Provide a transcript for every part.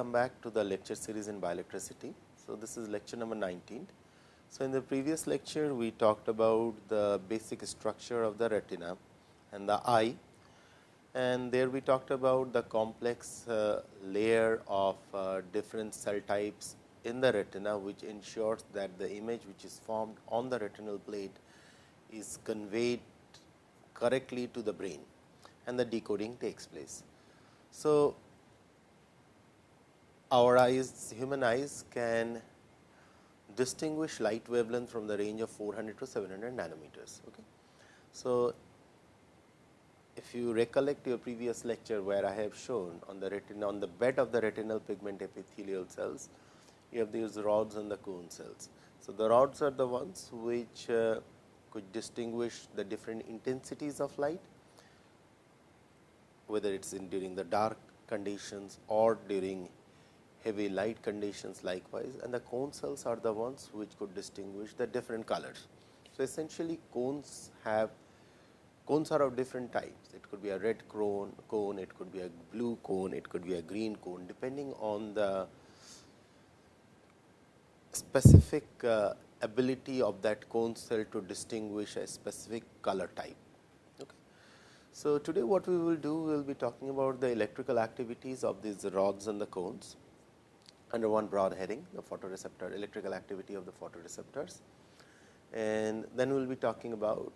welcome back to the lecture series in bioelectricity. So, this is lecture number 19. So, in the previous lecture we talked about the basic structure of the retina and the eye and there we talked about the complex uh, layer of uh, different cell types in the retina which ensures that the image which is formed on the retinal plate is conveyed correctly to the brain and the decoding takes place. So, our eyes human eyes can distinguish light wavelength from the range of 400 to 700 nanometers. Okay. So, if you recollect your previous lecture where I have shown on the retina on the bed of the retinal pigment epithelial cells, you have these rods and the cone cells. So, the rods are the ones which uh, could distinguish the different intensities of light, whether it is in during the dark conditions or during heavy light conditions likewise and the cone cells are the ones which could distinguish the different colors. So, essentially cones have cones are of different types. It could be a red cone, cone, it could be a blue cone, it could be a green cone depending on the specific uh, ability of that cone cell to distinguish a specific color type. Okay. So, today what we will do, we will be talking about the electrical activities of these rods and the cones under one broad heading the photoreceptor electrical activity of the photoreceptors. And then we will be talking about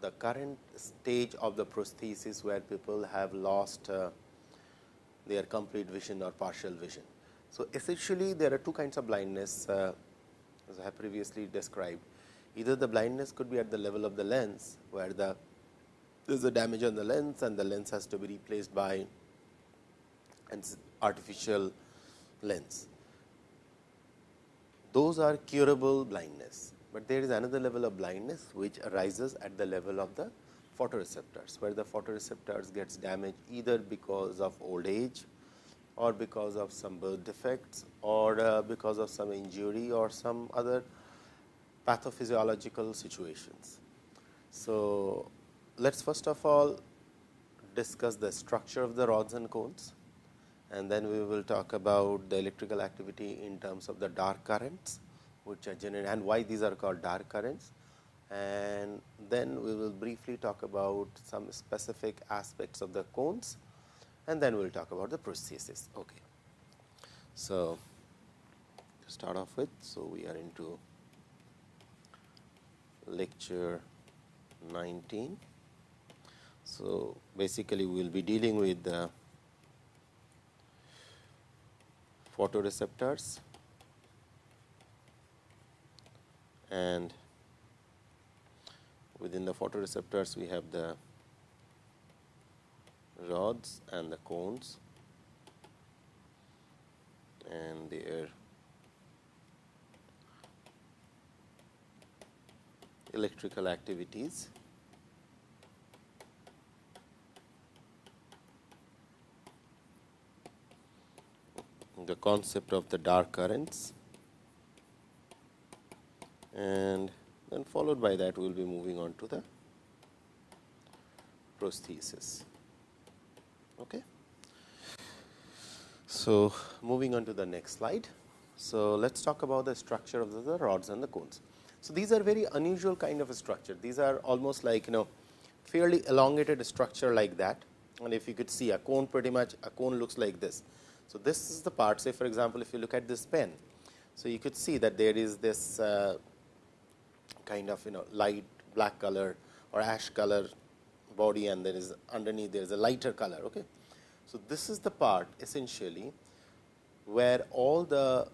the current stage of the prosthesis where people have lost uh, their complete vision or partial vision. So, essentially there are two kinds of blindness uh, as I have previously described. Either the blindness could be at the level of the lens where the there is a damage on the lens and the lens has to be replaced by an artificial lens. Those are curable blindness, but there is another level of blindness which arises at the level of the photoreceptors, where the photoreceptors gets damaged either because of old age or because of some birth defects or uh, because of some injury or some other pathophysiological situations. So, let us first of all discuss the structure of the rods and cones and then we will talk about the electrical activity in terms of the dark currents which are generated and why these are called dark currents and then we will briefly talk about some specific aspects of the cones and then we will talk about the prosthesis. Okay. So, to start off with, so we are into lecture 19. So, basically we will be dealing with the photoreceptors and within the photoreceptors we have the rods and the cones and their electrical activities. The concept of the dark currents and then followed by that we will be moving on to the prosthesis. Okay. So, moving on to the next slide. So, let us talk about the structure of the, rods and the cones. So, these are very unusual kind of a structure. These are almost like you know fairly elongated structure like that and if you could see a cone pretty much a cone looks like this. So, this is the part say for example, if you look at this pen. So, you could see that there is this uh, kind of you know light black color or ash color body and there is underneath there is a lighter color. Okay. So, this is the part essentially where all the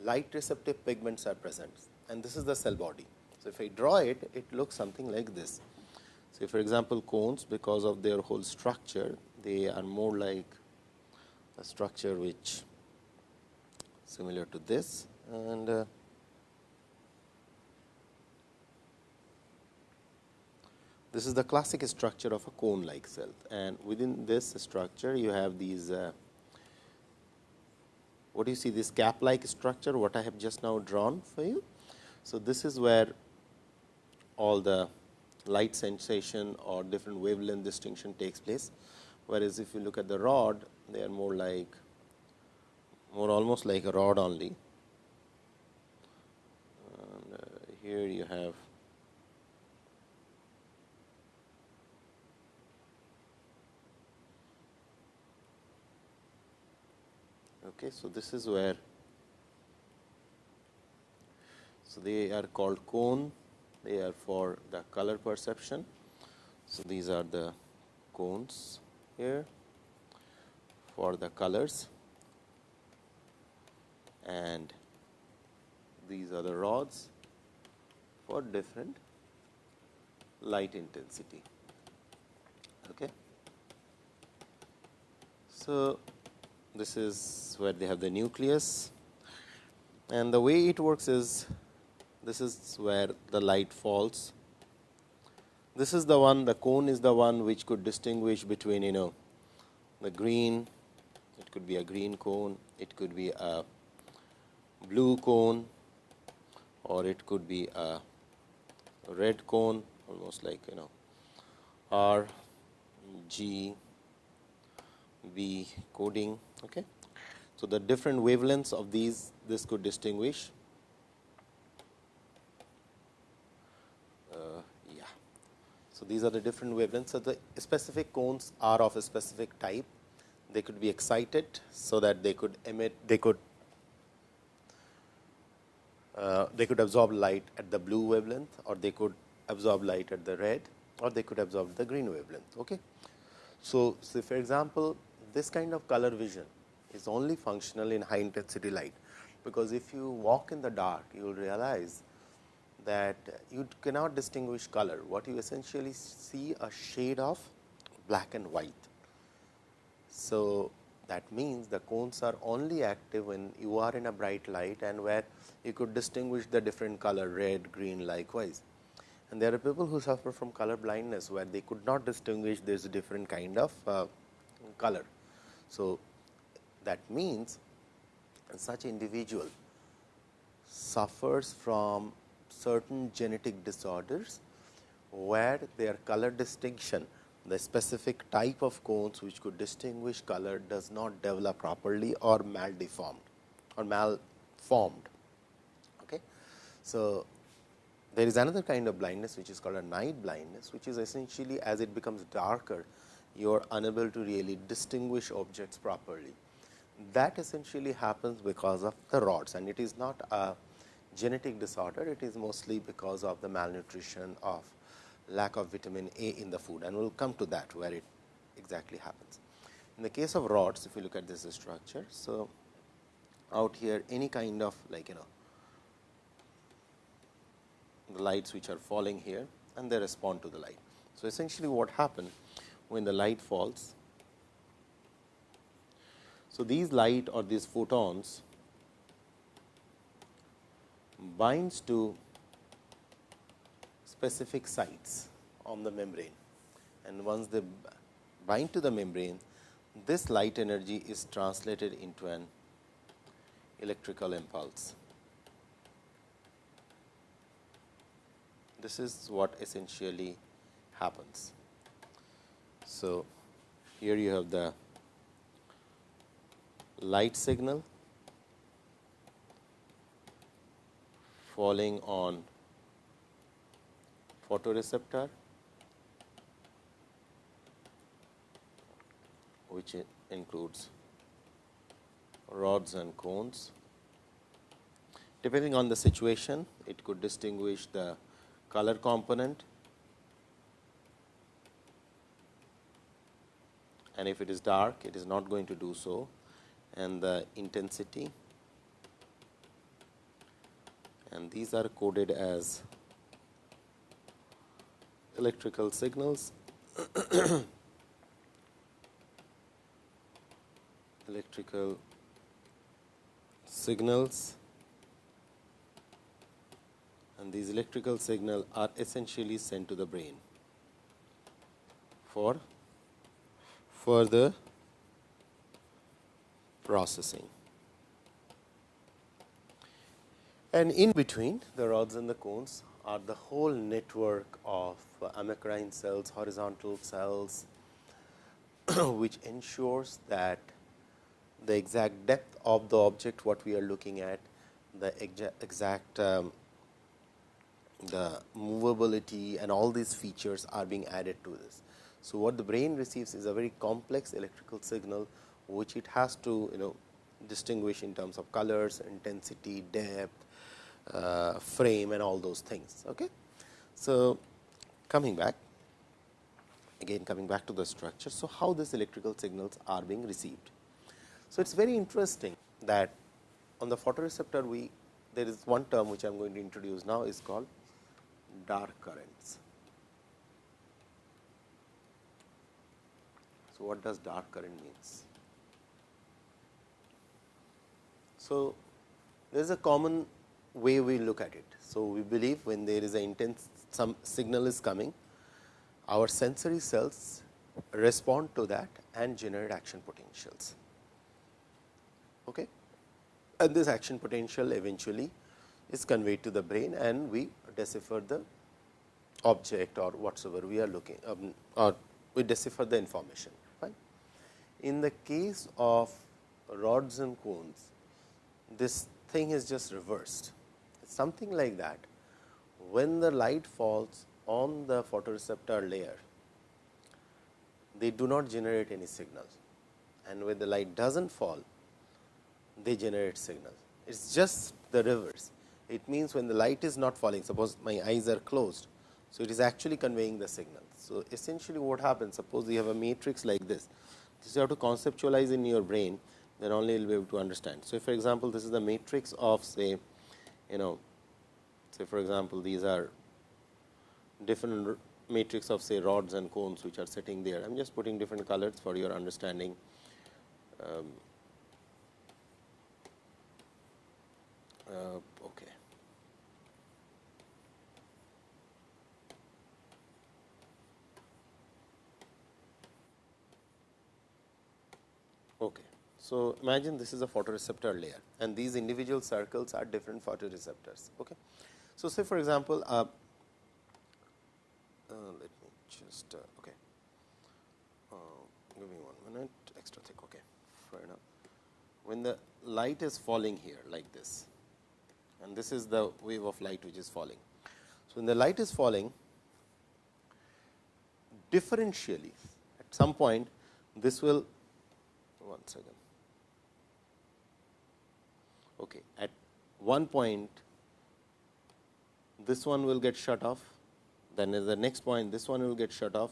light receptive pigments are present and this is the cell body. So, if I draw it, it looks something like this. So, for example, cones because of their whole structure, they are more like a structure which similar to this and uh, This is the classic structure of a cone like cell and within this structure you have these uh, what do you see this cap like structure what I have just now drawn for you. So, this is where all the light sensation or different wavelength distinction takes place, whereas if you look at the rod they are more like more almost like a rod only. And, uh, here you have okay so this is where so they are called cone. They are for the color perception. So these are the cones here for the colors and these are the rods for different light intensity. Okay. So, this is where they have the nucleus and the way it works is this is where the light falls. This is the one the cone is the one which could distinguish between you know the green it could be a green cone it could be a blue cone or it could be a red cone almost like you know R G B coding. Okay. So, the different wavelengths of these this could distinguish. Uh, yeah. So, these are the different wavelengths. So, the specific cones are of a specific type. They could be excited, so that they could emit they could uh, they could absorb light at the blue wavelength or they could absorb light at the red or they could absorb the green wavelength. Okay. So, so for example, this kind of color vision is only functional in high intensity light, because if you walk in the dark you will realize that you cannot distinguish color. What you essentially see a shade of black and white. So, that means the cones are only active when you are in a bright light and where you could distinguish the different color red, green likewise. And there are people who suffer from color blindness where they could not distinguish this different kind of uh, color. So, that means such individual suffers from certain genetic disorders where their color distinction the specific type of cones which could distinguish color does not develop properly or maldeformed or malformed. Okay. So, there is another kind of blindness which is called a night blindness which is essentially as it becomes darker you are unable to really distinguish objects properly. That essentially happens because of the rods and it is not a genetic disorder, it is mostly because of the malnutrition of lack of vitamin A in the food and we will come to that where it exactly happens. In the case of rods, if you look at this structure, so out here any kind of like you know the lights which are falling here and they respond to the light. So, essentially what happens when the light falls. So, these light or these photons binds to specific sites on the membrane and once they bind to the membrane this light energy is translated into an electrical impulse. This is what essentially happens. So, here you have the light signal falling on photoreceptor which includes rods and cones. Depending on the situation, it could distinguish the color component. And if it is dark, it is not going to do so. And the intensity. And these are coded as electrical signals electrical signals and these electrical signal are essentially sent to the brain for further processing. And in between the rods and the cones are the whole network of uh, amacrine cells, horizontal cells, which ensures that the exact depth of the object what we are looking at, the exact um, the movability and all these features are being added to this. So, what the brain receives is a very complex electrical signal, which it has to you know distinguish in terms of colors, intensity, depth, Uh, frame and all those things. Okay. So, coming back again coming back to the structure. So, how these electrical signals are being received. So, it is very interesting that on the photoreceptor we there is one term which I am going to introduce now is called dark currents. So, what does dark current means? So, there is a common way we look at it. So, we believe when there is an intense some signal is coming, our sensory cells respond to that and generate action potentials. Okay? And this action potential eventually is conveyed to the brain and we decipher the object or whatsoever we are looking um, or we decipher the information. In the case of rods and cones, this thing is just reversed. Something like that. When the light falls on the photoreceptor layer, they do not generate any signals and when the light does not fall, they generate signals. It is just the reverse. It means when the light is not falling, suppose my eyes are closed. So, it is actually conveying the signal. So, essentially what happens, suppose you have a matrix like this, this you have to conceptualize in your brain, then only you will be able to understand. So, for example, this is the matrix of say, you know, say for example, these are different matrix of say rods and cones which are sitting there. I am just putting different colors for your understanding. Um, uh, okay. Okay. So, imagine this is a photoreceptor layer and these individual circles are different photoreceptors. Okay. So, say for example, uh, uh, let me just uh, okay. Uh, give me one minute extra thick. Okay, fair enough. When the light is falling here like this, and this is the wave of light which is falling. So, when the light is falling differentially at some point this will one second. Okay. At one point this one will get shut off, then at the next point this one will get shut off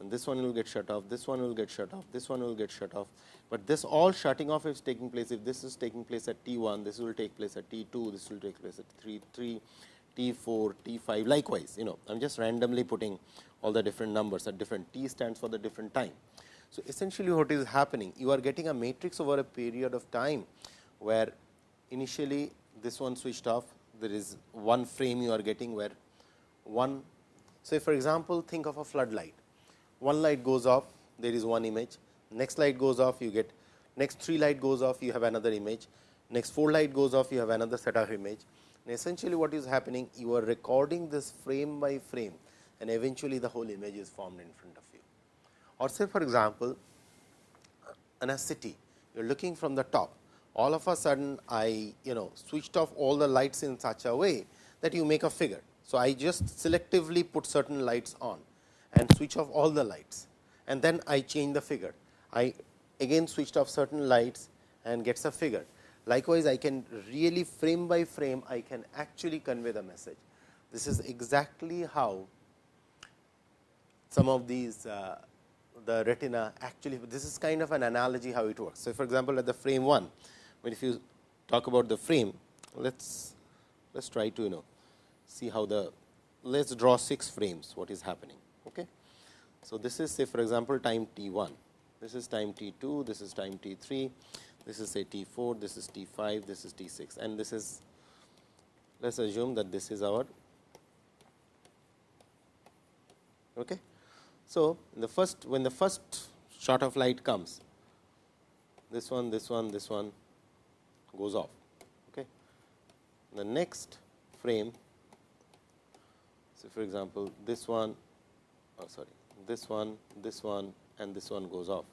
and this one will get shut off, this one will get shut off, this one will get shut off. But this all shutting off is taking place if this is taking place at T 1, this will take place at T 2, this will take place at 3 3, T 4, T 5 likewise you know I am just randomly putting all the different numbers at different T stands for the different time. So, essentially what is happening you are getting a matrix over a period of time where initially this one switched off. There is one frame you are getting where one say for example, think of a floodlight. One light goes off there is one image. Next light goes off you get next three light goes off you have another image. Next four light goes off you have another set of image. And essentially what is happening you are recording this frame by frame and eventually the whole image is formed in front of you. Or say for example in a city you are looking from the top all of a sudden I you know switched off all the lights in such a way that you make a figure. So, I just selectively put certain lights on and switch off all the lights and then I change the figure. I again switched off certain lights and gets a figure. Likewise, I can really frame by frame I can actually convey the message. This is exactly how some of these uh, the retina actually this is kind of an analogy how it works. So, for example, at the frame 1, but if you talk about the frame, let's let's try to you know see how the let's draw 6 frames what is happening. Okay. So, this is say for example, time t 1, this is time t 2, this is time t 3, this is say t 4, this is t 5, this is t 6 and this is let us assume that this is our okay. So, the first when the first shot of light comes this one, this one, this one goes off. Okay. The next frame, so for example, this one, oh sorry, this one, this one and this one goes off.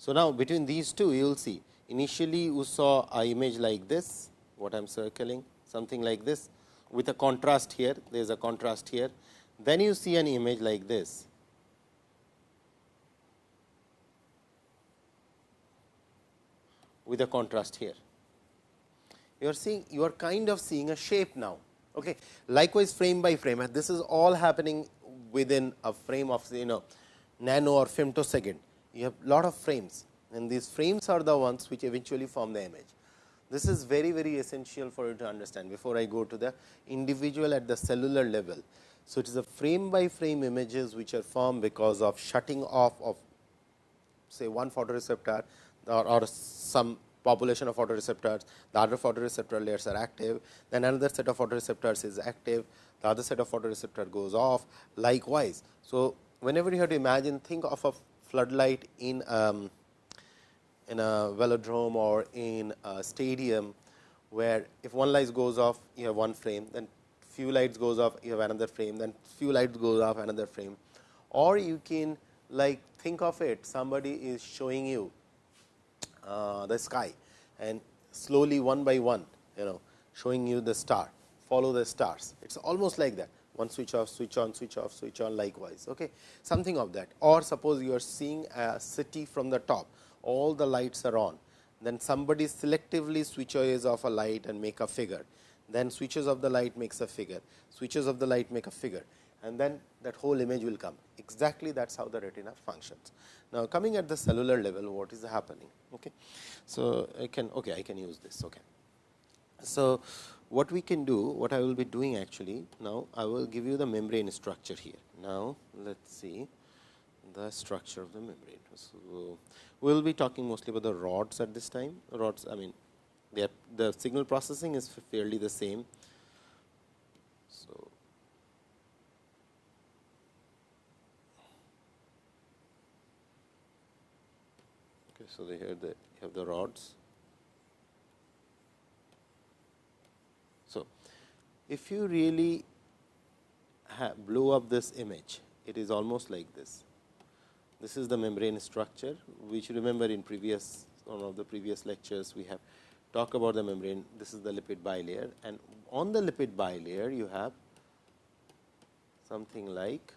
So, now between these two you will see Initially, you saw a image like this, what I am circling, something like this with a contrast here, there is a contrast here. Then you see an image like this. with a contrast here. You are seeing you are kind of seeing a shape now. Okay. Likewise, frame by frame and this is all happening within a frame of you know nano or femtosecond. You have lot of frames and these frames are the ones which eventually form the image. This is very very essential for you to understand before I go to the individual at the cellular level. So, it is a frame by frame images which are formed because of shutting off of say one photoreceptor or, or some population of photoreceptors, the other photoreceptor layers are active, then another set of photoreceptors is active, the other set of photoreceptor goes off likewise. So, whenever you have to imagine think of a floodlight in um, in a velodrome or in a stadium, where if one light goes off you have one frame, then few lights goes off you have another frame, then few lights goes off another frame. Or you can like think of it somebody is showing you Uh, the sky. And slowly one by one you know showing you the star. Follow the stars. It is almost like that. One switch off switch on switch off switch on likewise. Okay? Something of that. Or suppose you are seeing a city from the top. All the lights are on. Then somebody selectively switches off a light and make a figure. Then switches of the light makes a figure. Switches of the light make a figure and then that whole image will come exactly that is how the retina functions. Now, coming at the cellular level what is happening. Okay. So, I can okay, I can use this. Okay. So, what we can do what I will be doing actually now I will give you the membrane structure here. Now, let us see the structure of the membrane. So, we will be talking mostly about the rods at this time rods I mean the signal processing is fairly the same So, they here the have the rods. So, if you really blow up this image, it is almost like this. This is the membrane structure, which remember in previous one of the previous lectures we have talked about the membrane. This is the lipid bilayer and on the lipid bilayer you have something like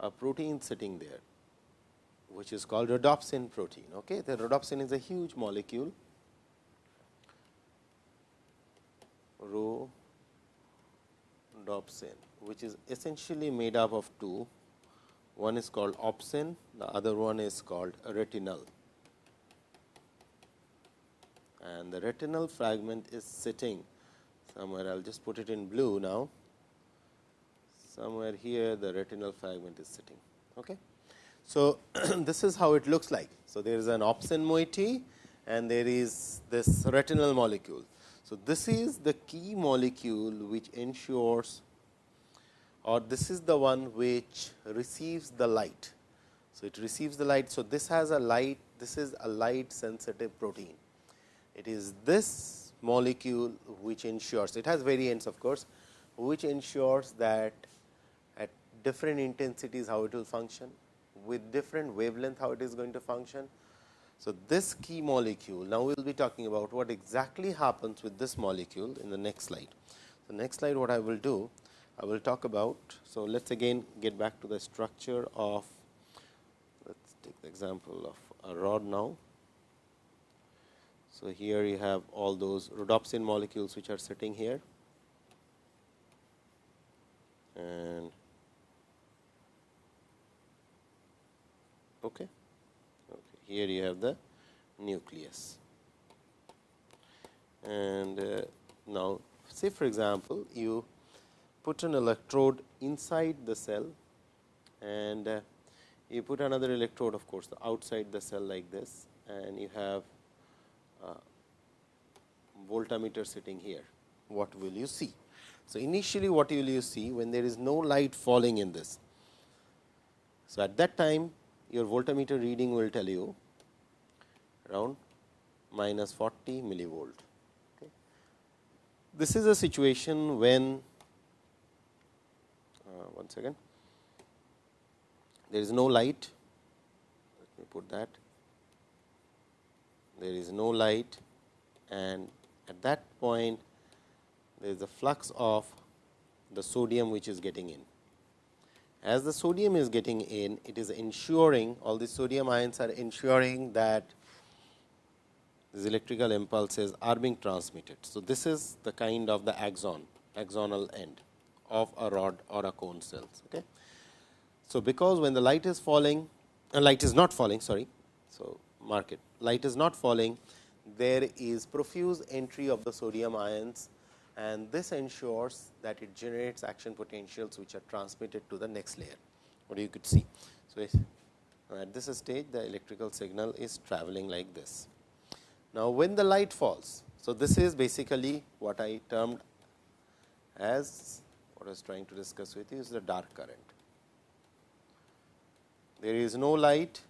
a protein sitting there which is called rhodopsin protein. Okay? The rhodopsin is a huge molecule, rhodopsin, which is essentially made up of two. One is called opsin, the other one is called retinal. And the retinal fragment is sitting somewhere, I will just put it in blue now. Somewhere here the retinal fragment is sitting. Okay? So, this is how it looks like. So, there is an opsin moiety and there is this retinal molecule. So, this is the key molecule which ensures or this is the one which receives the light. So, it receives the light. So, this has a light, this is a light sensitive protein. It is this molecule which ensures, it has variants of course, which ensures that at different intensities how it will function with different wavelength how it is going to function. So, this key molecule now we will be talking about what exactly happens with this molecule in the next slide. The next slide what I will do I will talk about. So, let us again get back to the structure of let us take the example of a rod now. So, here you have all those rhodopsin molecules which are sitting here Okay. okay. Here you have the nucleus. And uh, now, say for example, you put an electrode inside the cell and uh, you put another electrode of course, outside the cell like this and you have a voltmeter sitting here. What will you see? So, initially what will you see when there is no light falling in this. So, at that time your voltmeter reading will tell you around minus 40 millivolt. Okay. This is a situation when uh, one second there is no light let me put that there is no light and at that point there is a flux of the sodium which is getting in. As the sodium is getting in, it is ensuring all the sodium ions are ensuring that these electrical impulses are being transmitted. So, this is the kind of the axon, axonal end of a rod or a cone cells. Okay. So, because when the light is falling, uh, light is not falling, sorry. So, mark it, light is not falling, there is profuse entry of the sodium ions and this ensures that it generates action potentials which are transmitted to the next layer what you could see. So, at this stage the electrical signal is traveling like this. Now, when the light falls, so this is basically what I termed as what I was trying to discuss with you is the dark current. There is no light,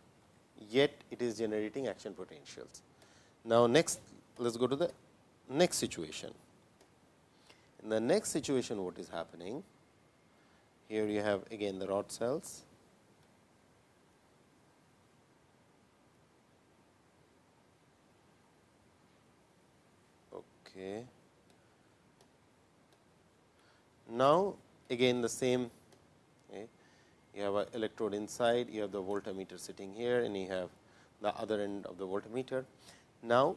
yet it is generating action potentials. Now, next let us go to the next situation. In the next situation what is happening? Here you have again the rod cells. Okay. Now, again the same okay. you have a electrode inside, you have the voltmeter sitting here and you have the other end of the voltmeter. Now,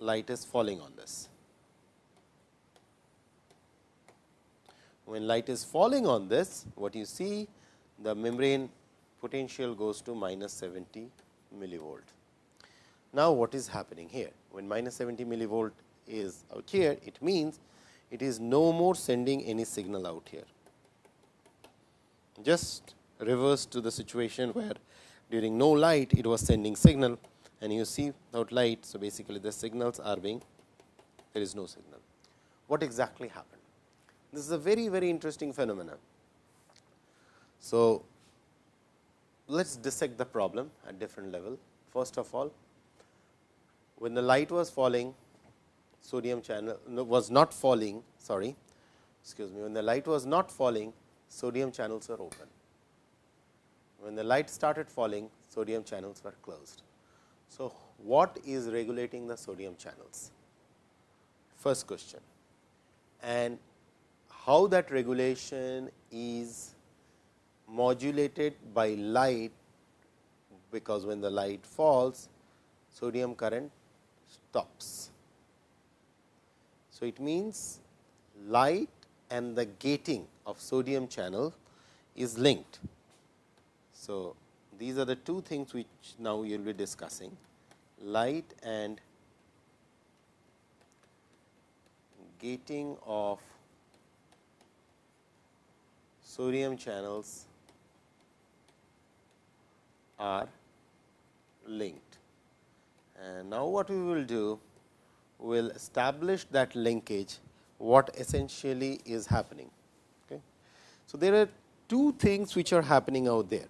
light is falling on this. When light is falling on this, what you see the membrane potential goes to minus 70 millivolt. Now, what is happening here? When minus 70 millivolt is out here, it means it is no more sending any signal out here. Just reverse to the situation where during no light it was sending signal and you see without light. So, basically the signals are being there is no signal. What exactly happened? This is a very, very interesting phenomenon. So, let us dissect the problem at different level. First of all, when the light was falling, sodium channel no, was not falling, sorry, excuse me, when the light was not falling, sodium channels were open. When the light started falling, sodium channels were closed. So, what is regulating the sodium channels? First question. And how that regulation is modulated by light because when the light falls sodium current stops. So, it means light and the gating of sodium channel is linked. So, these are the two things which now you will be discussing light and gating of sodium channels are linked. And now, what we will do, we will establish that linkage what essentially is happening. Okay. So, there are two things which are happening out there.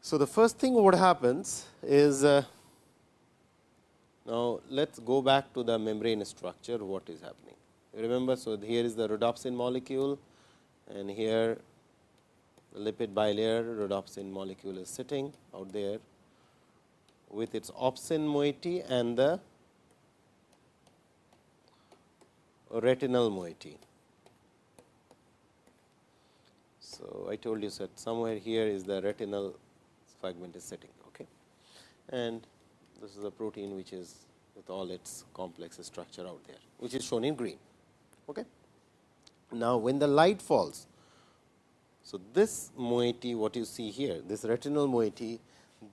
So, the first thing what happens is uh, now let us go back to the membrane structure what is happening. Remember, so here is the rhodopsin molecule and here the lipid bilayer rhodopsin molecule is sitting out there with its opsin moiety and the retinal moiety. So, I told you that somewhere here is the retinal fragment is sitting okay. and this is a protein which is with all its complex structure out there which is shown in green. Okay. Now, when the light falls, so this moiety what you see here, this retinal moiety,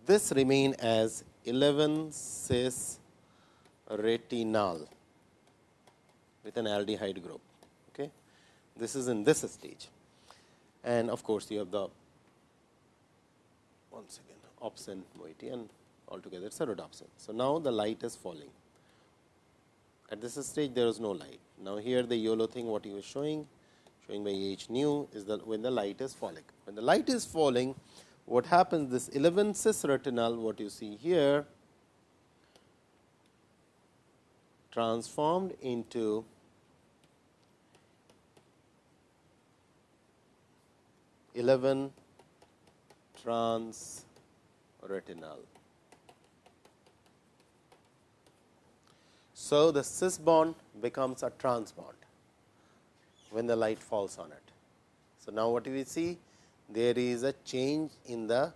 this remain as 11 cis retinal with an aldehyde group. Okay. This is in this stage and of course, you have the once again opsin moiety and altogether it is a rhodopsin. So, now the light is falling at this stage there is no light. Now, here the yellow thing what he was showing, showing by H nu is that when the light is falling. When the light is falling, what happens this 11 cis retinal what you see here transformed into Eleven trans retinal. So, the cis bond becomes a trans bond when the light falls on it. So, now what do we see? There is a change in the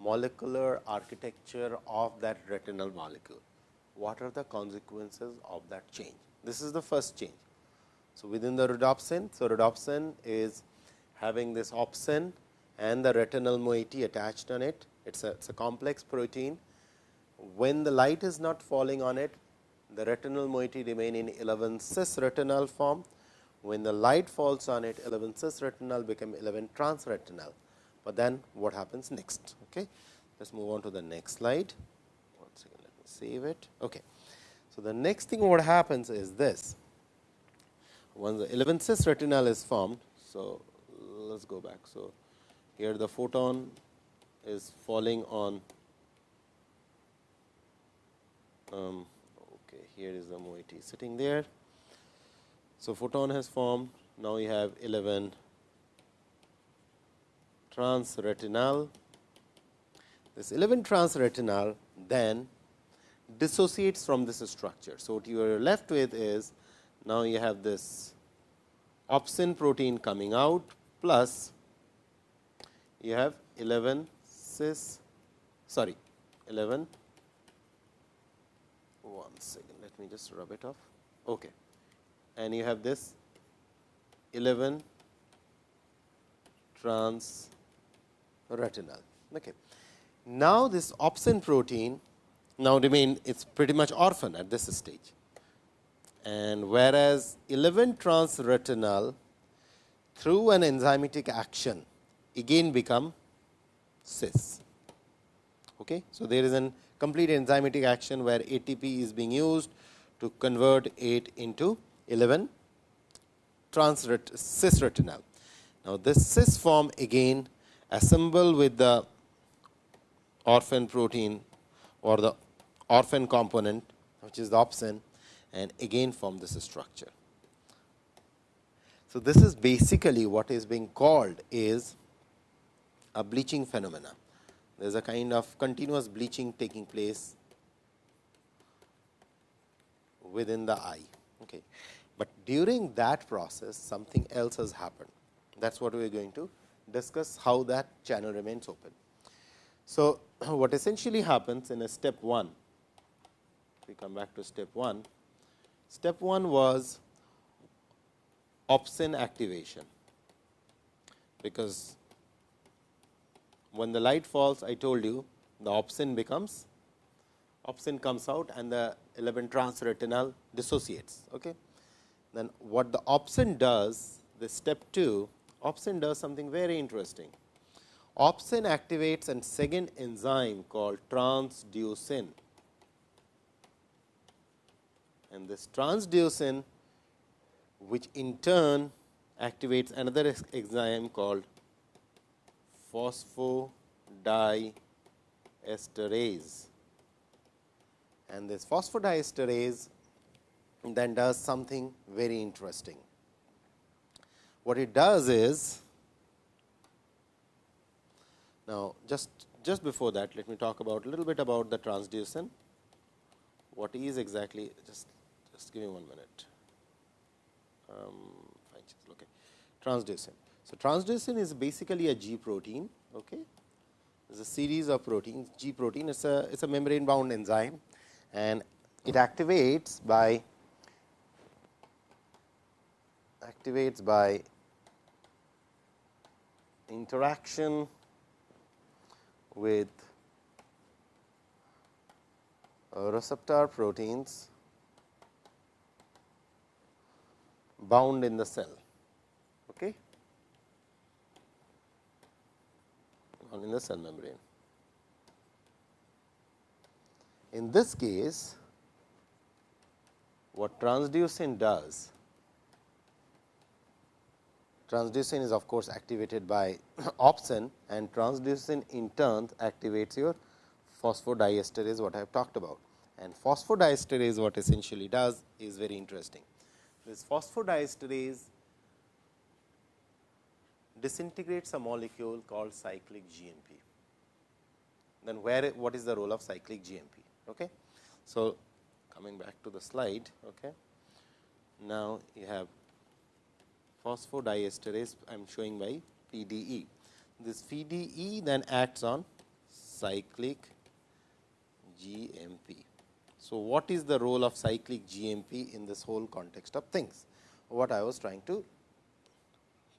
molecular architecture of that retinal molecule. What are the consequences of that change? This is the first change. So, within the rhodopsin, so rhodopsin is having this opsin and the retinal moiety attached on it. It is a, it's a complex protein. When the light is not falling on it, the retinal moiety remain in 11 cis retinal form. When the light falls on it, 11 cis retinal become 11 trans retinal. But then what happens next? Okay. Let us move on to the next slide. One second, let me save it. Okay. So, the next thing what happens is this. Once the 11 cis retinal is formed, so let us go back. So, here the photon is falling on um, okay here is the moiety sitting there. So photon has formed. Now you have 11 trans retinal this 11 trans retinal then dissociates from this structure. So what you are left with is now you have this opsin protein coming out plus you have 11 cis sorry 11 one second let me just rub it off. Okay. And you have this 11 trans retinal. Okay. Now this opsin protein now remain it's pretty much orphan at this stage. And whereas 11 trans retinal through an enzymatic action again become cis. Okay. So, there is a complete enzymatic action where ATP is being used to convert 8 into 11 trans cis retinal. Now, this cis form again assemble with the orphan protein or the orphan component which is the opsin and again form this structure. So, this is basically what is being called is a bleaching phenomena. There is a kind of continuous bleaching taking place within the eye. Okay. But during that process something else has happened. That is what we are going to discuss how that channel remains open. So, what essentially happens in a step 1, we come back to step 1. Step 1 was opsin activation, because when the light falls I told you the opsin becomes opsin comes out and the 11 trans retinal dissociates. Okay. Then what the opsin does the step 2 opsin does something very interesting. Opsin activates a second enzyme called transducin and this transducin which in turn activates another enzyme called phosphodiesterase and this phosphodiesterase then does something very interesting. What it does is now just just before that let me talk about a little bit about the transducin. What is exactly just just give me one minute. Um, okay. Transducin. So, transducin is basically a G protein. Okay. It is a series of proteins G protein is a it is a membrane bound enzyme and it activates by activates by interaction with uh, receptor proteins bound in the cell. Okay. In the cell membrane. In this case, what transducin does, transducin is of course activated by opsin and transducin in turn activates your phosphodiesterase what I have talked about. And phosphodiesterase what essentially does is very interesting. This phosphodiesterase disintegrates a molecule called cyclic GMP. Then where what is the role of cyclic GMP? Okay. So, coming back to the slide. Okay. Now, you have phosphodiesterase I am showing by PDE. This PDE then acts on cyclic GMP. So, what is the role of cyclic GMP in this whole context of things? What I was trying to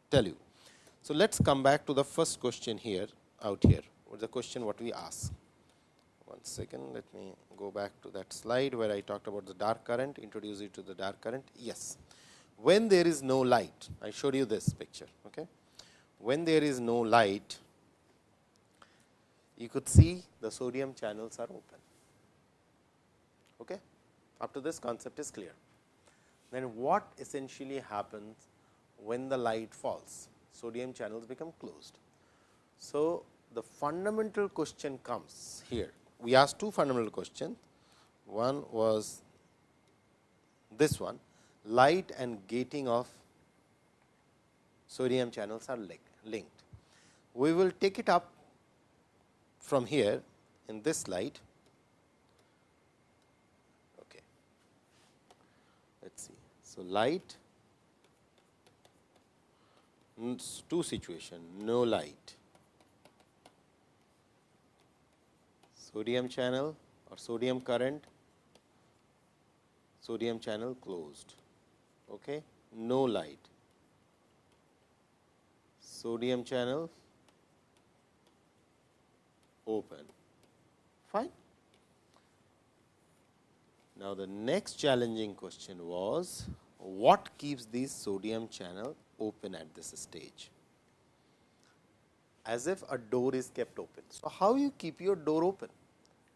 tell you. So, let us come back to the first question here out here, what the question what we ask. One second, let me go back to that slide where I talked about the dark current, introduce it to the dark current. Yes, when there is no light, I showed you this picture. Okay. When there is no light, you could see the sodium channels are open. Okay. Up to this concept is clear. Then what essentially happens when the light falls? Sodium channels become closed. So, the fundamental question comes here. We asked two fundamental questions. One was this one light and gating of sodium channels are linked. We will take it up from here in this slide. Okay. Let us see. So, light two situation no light. Sodium channel or sodium current sodium channel closed okay? No light. Sodium channel open. Fine. Now the next challenging question was what keeps this sodium channel open at this stage as if a door is kept open. So, how you keep your door open?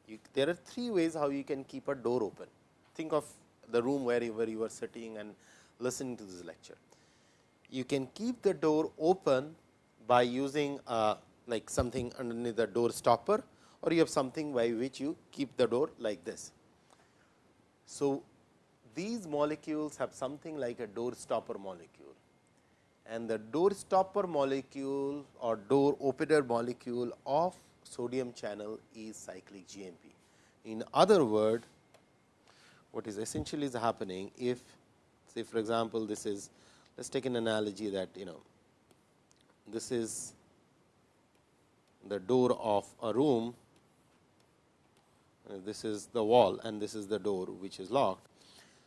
You, there are three ways how you can keep a door open. Think of the room wherever you are sitting and listening to this lecture. You can keep the door open by using uh, like something underneath the door stopper or you have something by which you keep the door like this. So, these molecules have something like a door stopper molecule and the door stopper molecule or door opener molecule of sodium channel is cyclic GMP. In other word, what is essentially is happening if say for example, this is let us take an analogy that you know this is the door of a room, this is the wall and this is the door which is locked.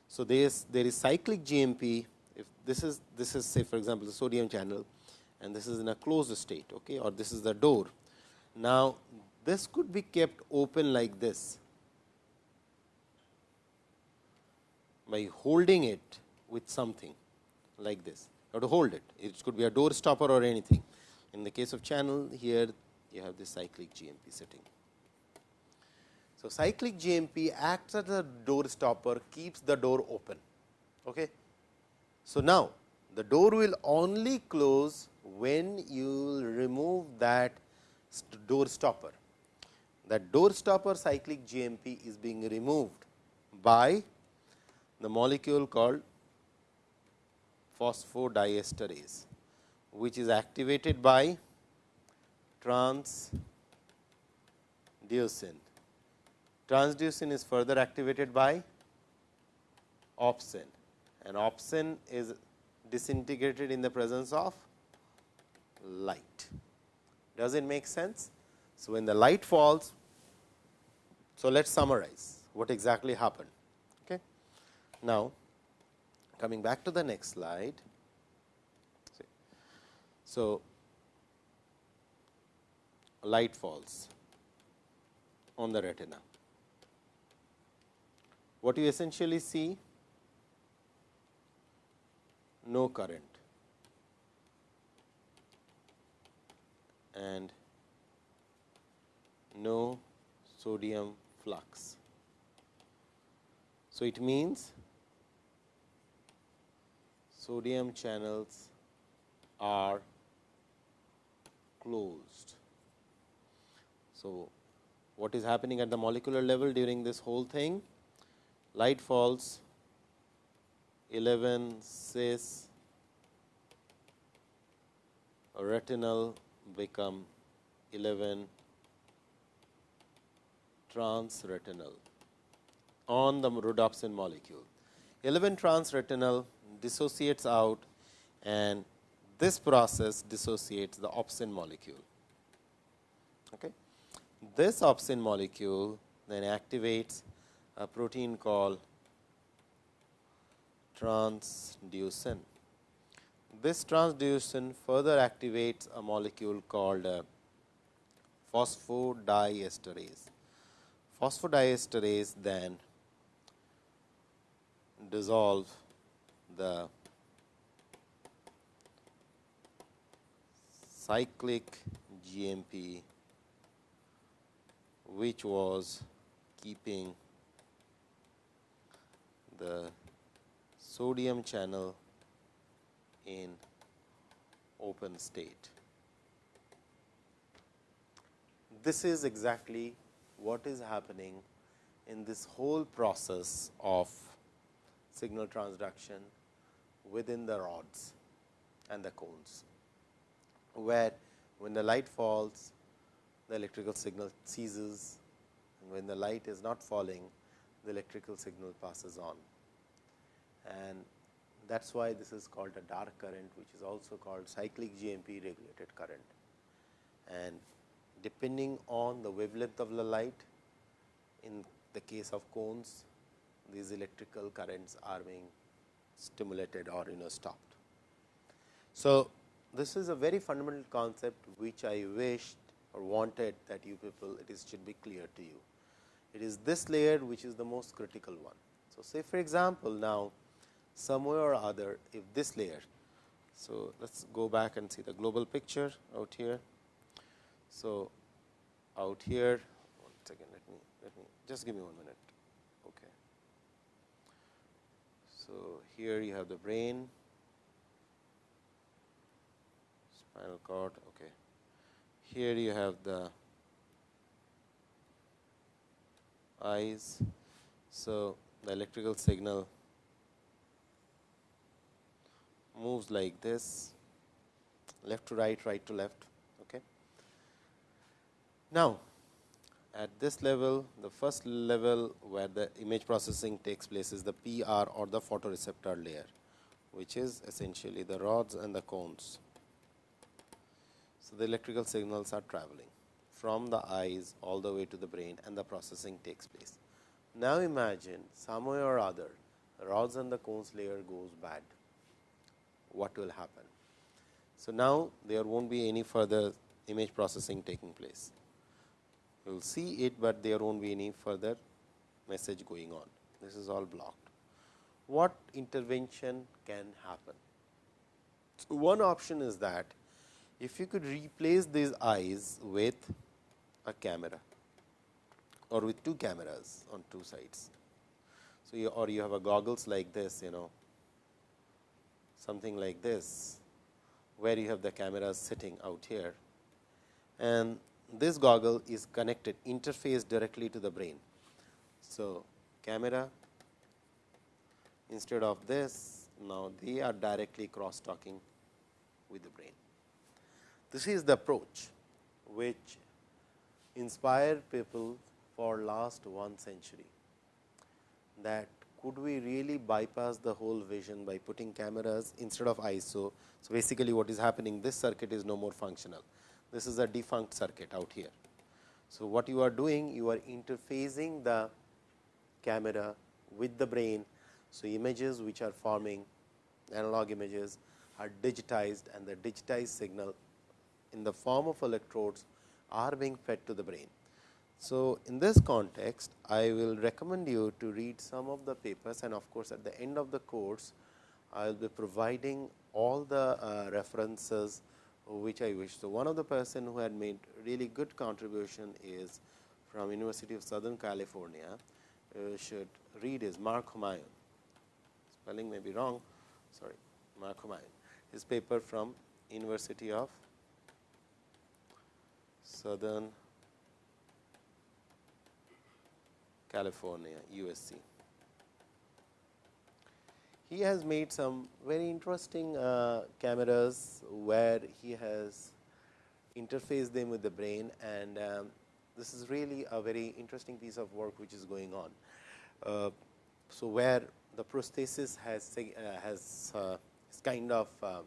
So, there is there is cyclic GMP if this is this is say for example, the sodium channel and this is in a closed state okay, or this is the door. Now, this could be kept open like this by holding it with something like this. You have to hold it. It could be a door stopper or anything. In the case of channel here, you have this cyclic GMP sitting. So, cyclic GMP acts as a door stopper, keeps the door open. Okay. So, now the door will only close when you remove that door stopper. That door stopper cyclic GMP is being removed by the molecule called phosphodiesterase, which is activated by transducin. Transducin is further activated by opsin and opsin is disintegrated in the presence of light. Does it make sense? So, when the light falls, so let us summarize what exactly happened. Okay. Now, coming back to the next slide. So, light falls on the retina. What you essentially see no current and no sodium flux. So, it means sodium channels are closed. So, what is happening at the molecular level during this whole thing? Light falls 11 cis retinal become 11 transretinal. on the rhodopsin molecule. 11 trans retinal dissociates out and this process dissociates the opsin molecule. Okay. This opsin molecule then activates a protein called transducin. This transducin further activates a molecule called uh, phosphodiesterase. Phosphodiesterase then dissolve the cyclic GMP which was keeping the sodium channel in open state. This is exactly what is happening in this whole process of signal transduction within the rods and the cones, where when the light falls, the electrical signal ceases and when the light is not falling, the electrical signal passes on. And that is why this is called a dark current, which is also called cyclic GMP regulated current. And depending on the wavelength of the light, in the case of cones, these electrical currents are being stimulated or you know stopped. So, this is a very fundamental concept which I wished or wanted that you people it is should be clear to you. It is this layer which is the most critical one. So, say for example, now somewhere or other if this layer. So, let us go back and see the global picture out here. So, out here one second let me let me just give me one minute. Okay. So, here you have the brain, spinal cord. Okay. Here you have the eyes. So, the electrical signal moves like this left to right, right to left. Okay. Now, at this level, the first level where the image processing takes place is the PR or the photoreceptor layer, which is essentially the rods and the cones. So, the electrical signals are traveling from the eyes all the way to the brain and the processing takes place. Now, imagine some way or other the rods and the cones layer goes bad, what will happen? So, now there not be any further image processing taking place. You will see it, but there not be any further message going on. This is all blocked. What intervention can happen? So, one option is that if you could replace these eyes with a camera or with two cameras on two sides. So, you, or you have a goggles like this, you know, something like this, where you have the cameras sitting out here and this goggle is connected interface directly to the brain. So, camera instead of this now they are directly cross talking with the brain. This is the approach which inspired people for last one century that could we really bypass the whole vision by putting cameras instead of ISO. So, basically what is happening this circuit is no more functional. This is a defunct circuit out here. So, what you are doing you are interfacing the camera with the brain. So, images which are forming analog images are digitized and the digitized signal in the form of electrodes are being fed to the brain. So, in this context, I will recommend you to read some of the papers and of course, at the end of the course, I will be providing all the uh, references which I wish. So, one of the person who had made really good contribution is from University of Southern California, uh, should read is Mark Humayun. Spelling may be wrong, sorry, Mark Humayun. His paper from University of Southern California, USC. He has made some very interesting uh, cameras where he has interfaced them with the brain and um, this is really a very interesting piece of work which is going on. uh, so where the prosthesis has uh, has uh, kind of uh,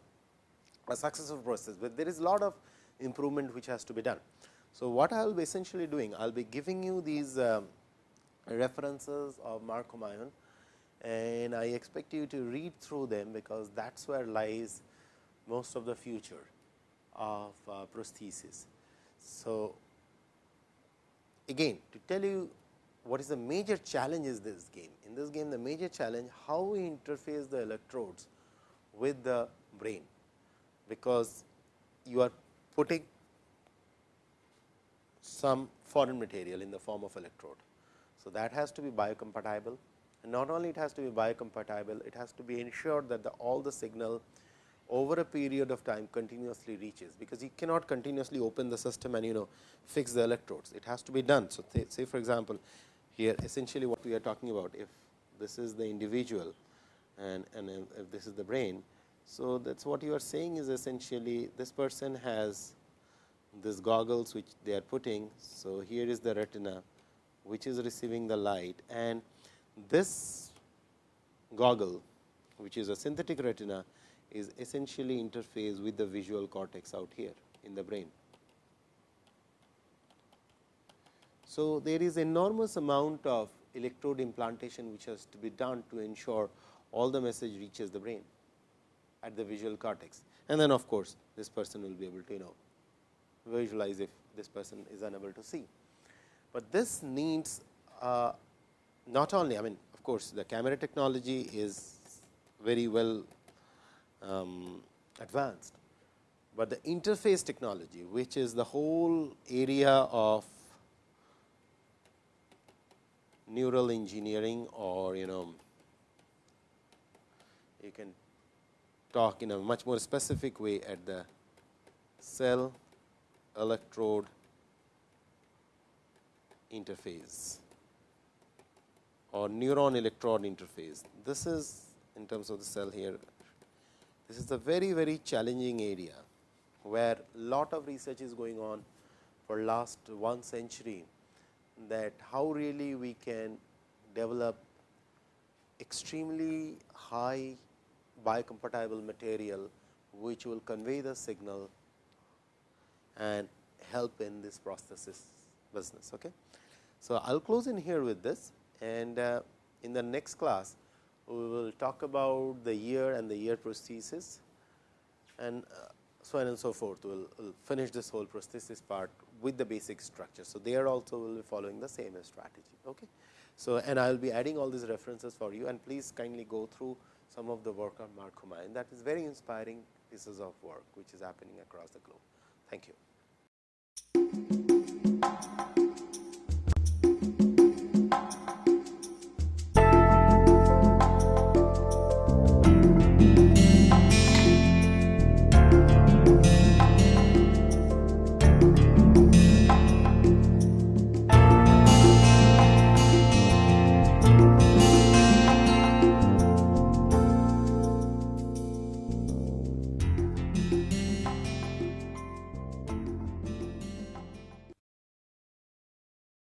a successful process, but there is a lot of improvement which has to be done. So, what I will be essentially doing, I will be giving you these um, references of Marcom and I expect you to read through them, because that is where lies most of the future of uh, prosthesis. So, again to tell you what is the major challenge is this game. In this game the major challenge how we interface the electrodes with the brain, because you are putting some foreign material in the form of electrode. So, that has to be biocompatible and not only it has to be biocompatible, it has to be ensured that the all the signal over a period of time continuously reaches, because you cannot continuously open the system and you know fix the electrodes. It has to be done. So, say for example, here essentially what we are talking about if this is the individual and, and if this is the brain. So, that is what you are saying is essentially this person has this goggles which they are putting. So, here is the retina which is receiving the light and this goggle which is a synthetic retina is essentially interface with the visual cortex out here in the brain. So, there is enormous amount of electrode implantation which has to be done to ensure all the message reaches the brain at the visual cortex. And then of course, this person will be able to you know visualize if this person is unable to see. But this needs uh, not only I mean of course, the camera technology is very well um, advanced, but the interface technology which is the whole area of neural engineering or you know you can talk in a much more specific way at the cell electrode interface or neuron electrode interface. This is in terms of the cell here. This is a very very challenging area, where lot of research is going on for last one century that how really we can develop extremely high biocompatible material, which will convey the signal and help in this prosthesis business. Okay. So, I will close in here with this and uh, in the next class we will talk about the ear and the ear prosthesis and uh, so on and so forth. We will we'll finish this whole prosthesis part with the basic structure. So, there also we will be following the same strategy. Okay. So, and I will be adding all these references for you and please kindly go through some of the work on Mark and that is very inspiring pieces of work which is happening across the globe. Thank you.